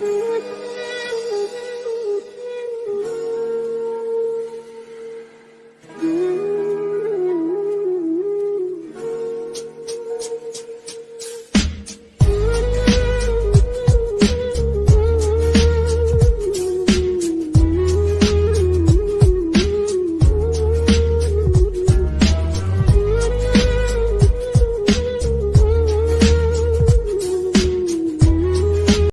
嗯。